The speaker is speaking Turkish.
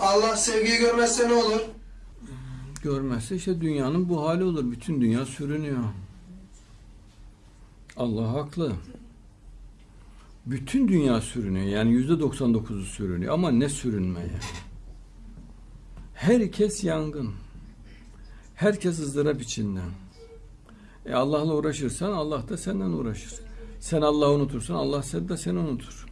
Allah sevgiyi görmezse ne olur? Görmezse işte dünyanın bu hali olur. Bütün dünya sürünüyor. Allah haklı. Bütün dünya sürünüyor. Yani yüzde 99'u sürünüyor. Ama ne sürünmeye? Herkes yangın. Herkes ızdırap içinde. E Allah'la uğraşırsan Allah da senden uğraşır. Sen Allah'ı unutursan Allah seni de seni unutur.